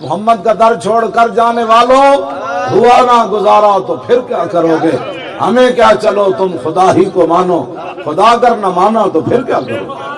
محمد کا در چھوڑ کر جانے والوں، ہوا نہ گزارا تو پھر کیا کرو گے؟ ہمیں کیا چلو تم خدا ہی کو مانو، خدا اگر نہ مانا تو پھر کیا کرو؟ گے